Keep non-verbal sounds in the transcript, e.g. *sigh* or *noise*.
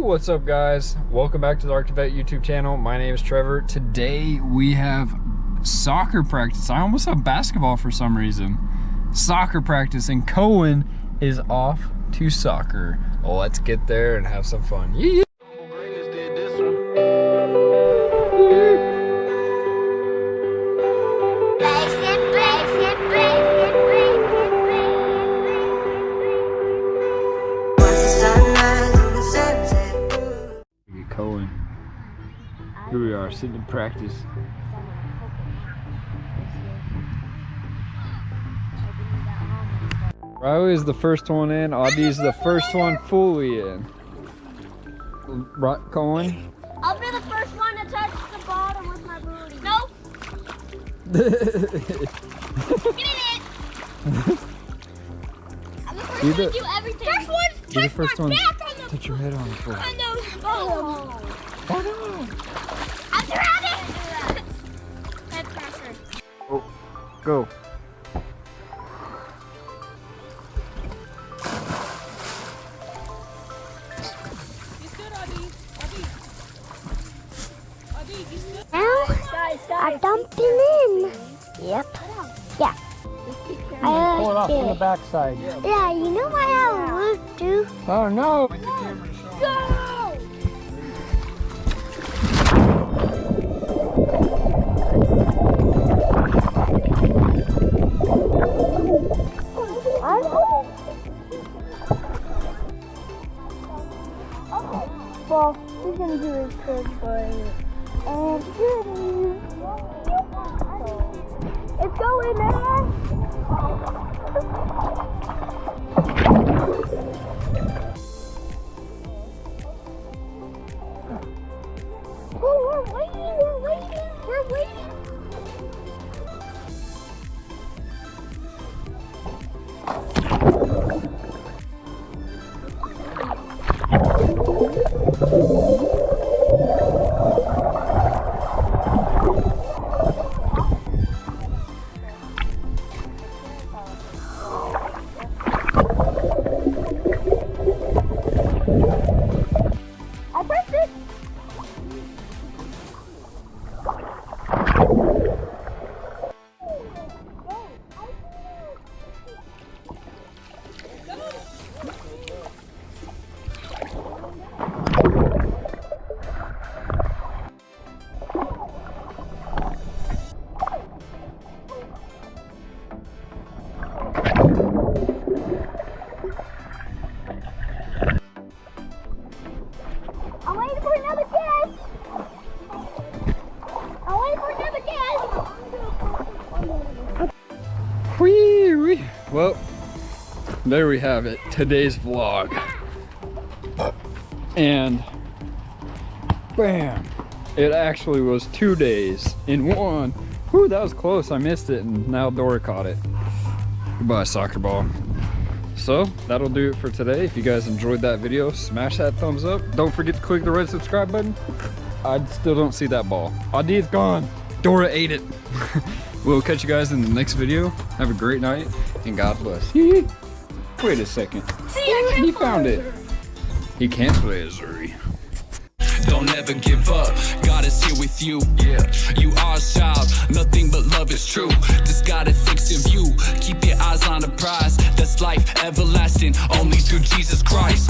What's up, guys? Welcome back to the Arctivet YouTube channel. My name is Trevor. Today we have soccer practice. I almost have basketball for some reason. Soccer practice, and Cohen is off to soccer. Let's get there and have some fun. Yeah. Here we are, sitting in practice. Riley is the first one in. Audi's the first one fully in. Right, Cohen? I'll be the first one to touch the bottom with my booty. Nope. *laughs* Get in it. I'm the first one to do everything. First one to You're the touch first my one. back on the, Touch your head on the floor. on the oh. Oh no! I'm surrounded. Head pressure. Oh, go. Now I dumped him in. Yep. Yeah. I Pull it off from the backside. Yeah, you know what I have a loop too. Oh no! Well, he's gonna do his trick, but and it's going there. Oh, we're waiting, we're waiting, we're waiting. I I'm waiting for another guess. I'm waiting for another guess. Whee. Well, there we have it. Today's vlog. And bam, it actually was two days in one. Whew, that was close. I missed it, and now Dora caught it. Goodbye, soccer ball. So that'll do it for today. If you guys enjoyed that video, smash that thumbs up. Don't forget to click the red subscribe button. I still don't see that ball. Adi is gone. Dora ate it. *laughs* we'll catch you guys in the next video. Have a great night and God bless. *laughs* Wait a second. See, I He found it. He can't play as Zuri. Don't ever give up. God is here with you. Yeah. You are a child. Nothing but love is true. Just gotta fix Only through Jesus Christ.